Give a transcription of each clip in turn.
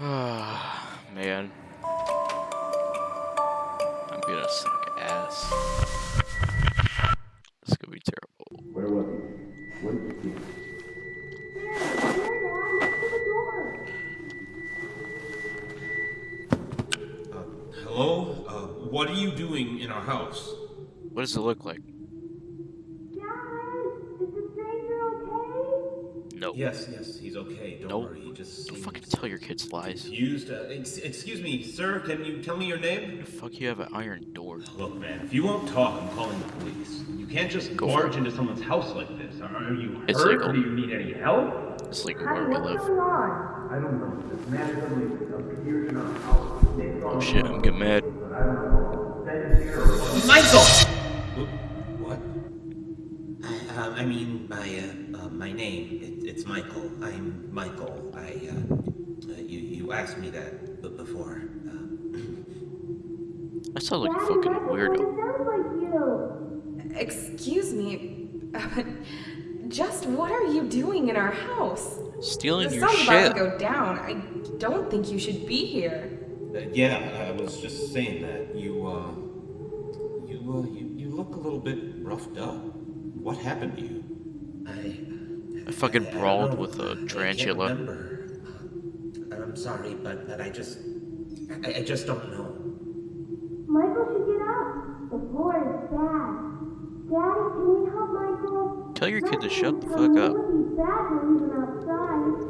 Man. I'm gonna suck ass. This is gonna be terrible. Where was he? What did you see? Hello? Uh, what are you doing in our house? What does it look like? No. Yes, yes, he's okay. Don't Nope. worry. He just Don't seems fucking tell your kids lies. confused. Uh, ex- excuse me, sir. Can you tell me your name? The Fuck you have an iron door. Look, man. If you won't talk, I'm calling the police. You can't just Go barge into someone's house like this. Are are you It's hurt? legal. Or do you need any help? It's legal where we live. I don't know. This man suddenly appeared in our house. Oh shit, I'm getting mad. but I don't know. Then here or Michael. Uh, I mean, my uh, uh, my name. It, it's Michael. I'm Michael. I uh, uh, you you asked me that b- before. Uh, I sound like a fucking weirdo. Excuse me, but just what are you doing in our house? Stealing The your sun's about to go down. I don't think you should be here. Uh, yeah, I was just saying that. You, uh, you, uh, you, you look a little bit roughed up. What happened to you? I I fucking I brawled know. with a tarantula. remember. Uh, I'm sorry, but but I just I, I just don't know. Michael should get up. The floor is bad. Daddy, can we help Michael? Tell your kid to shut the fuck up. It would bad to outside.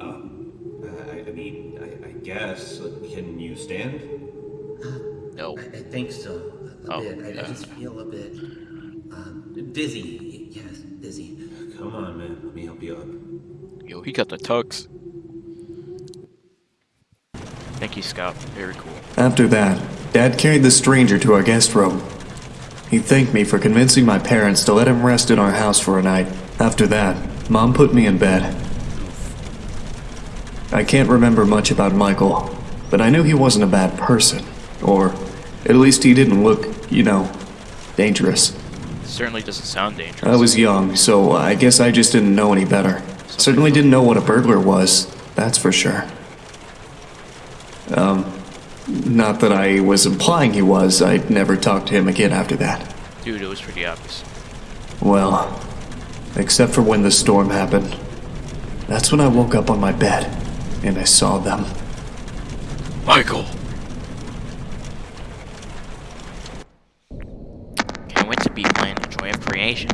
Uh, I, I mean, I, I guess. Uh, Can you stand? No. I, I think so. A, a Oh, bit. I, yeah. I just feel a bit um, dizzy. Yes, dizzy. Come on, man. Let me help you up. Yo, he got the tux. Thank you, Scout. Very cool. After that, Dad carried the stranger to our guest room. He thanked me for convincing my parents to let him rest in our house for a night. After that, Mom put me in bed. I can't remember much about Michael, but I knew he wasn't a bad person. Or, at least he didn't look, you know, dangerous. Certainly doesn't sound dangerous. I was young, so I guess I just didn't know any better. Certainly didn't know what a burglar was, that's for sure. Um, not that I was implying he was, I'd never talked to him again after that. Dude, it was pretty obvious. Well, except for when the storm happened. That's when I woke up on my bed, and I saw them. Michael! Can't wait to be playing the Joy of Creation.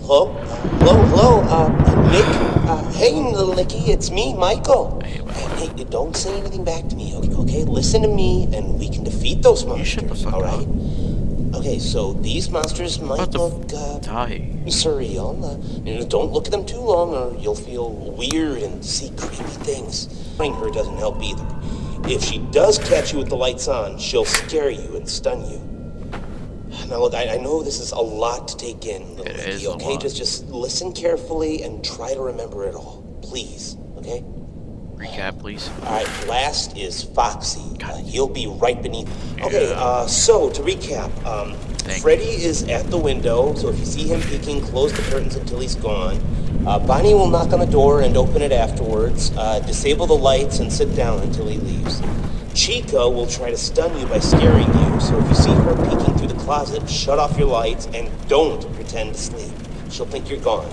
Hello? Hello, hello, uh, Nick? Uh, hey, little Nicky, it's me, Michael. Hey, the. Hey, don't say anything back to me, okay? okay? Listen to me, and we can defeat those monsters, shut the fuck all up. right? Okay, so these monsters might look, uh, die. surreal. Uh, don't look at them too long, or you'll feel weird and see creepy things. Finding her doesn't help either. If she does catch you with the lights on, she'll scare you and stun you. Now, look, I, I know this is a lot to take in, It Nicky, is okay? Just, just listen carefully and try to remember it all, please. Okay? Recap, please. All right. Last is Foxy. Uh, he'll be right beneath. Okay. Yeah. Uh, so to recap, um, Freddy is at the window. So if you see him peeking, close the curtains until he's gone. Uh, Bonnie will knock on the door and open it afterwards. Uh, disable the lights and sit down until he leaves. Chica will try to stun you by scaring you. So if you see her peeking closet, shut off your lights and don't pretend to sleep. She'll think you're gone.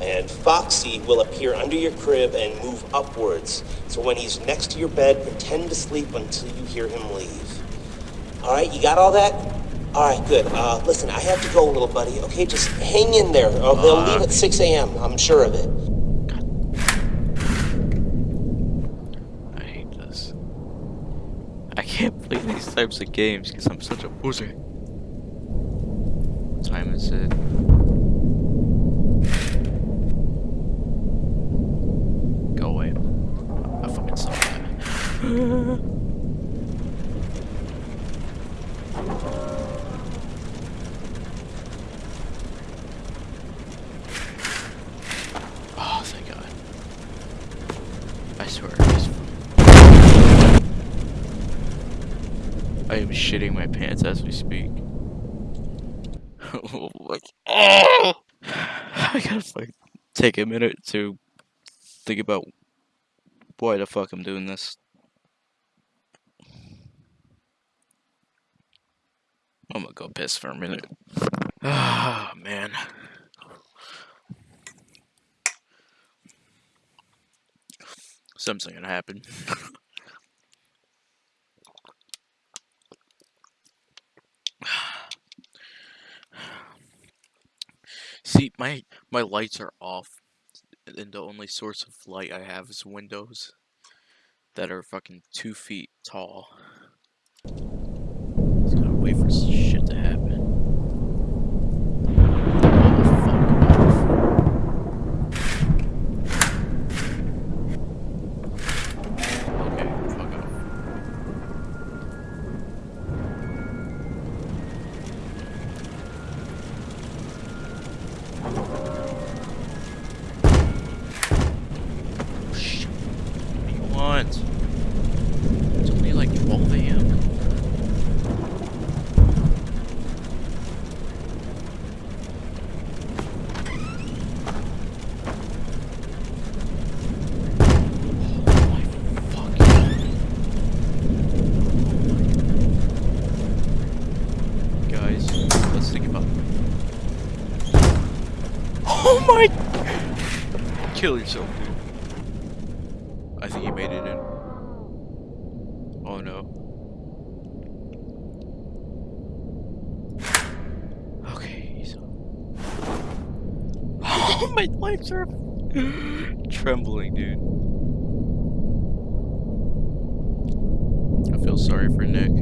And Foxy will appear under your crib and move upwards. So when he's next to your bed, pretend to sleep until you hear him leave. All right, you got all that? All right, good. Uh, listen, I have to go, little buddy. Okay, just hang in there. Uh, they'll leave at 6 a.m. I'm sure of it. I hate this. I can't play these types of games because I'm such a pussy. Time is it? Go away. Ah, I fucking saw that. I am shitting my pants as we speak. like, oh! I gotta like take a minute to think about why the fuck I'm doing this. I'm gonna go piss for a minute. Ah, man. Something's gonna happen. See, my my lights are off, and the only source of light I have is windows that are fucking two feet tall. Just gotta wait for want? It's only like 12 a.m. Oh my fucking- Guys, let's think about Oh my Kill yourself, dude. I think he made it in. Oh no. Okay, he's Oh my legs are trembling, dude. I feel sorry for Nick.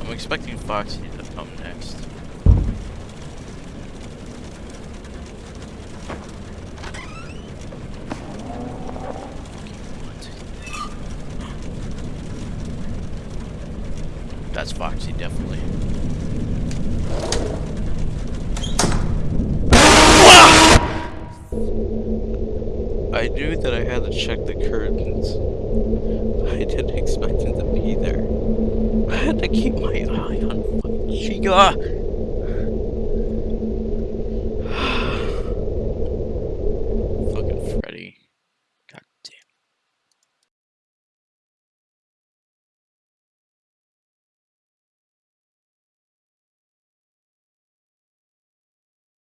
I'm expecting Foxy to come next. That's Foxy, definitely. Ah! I knew that I had to check the curtains. I didn't expect him to be there. I had to keep my eye on fucking Chica.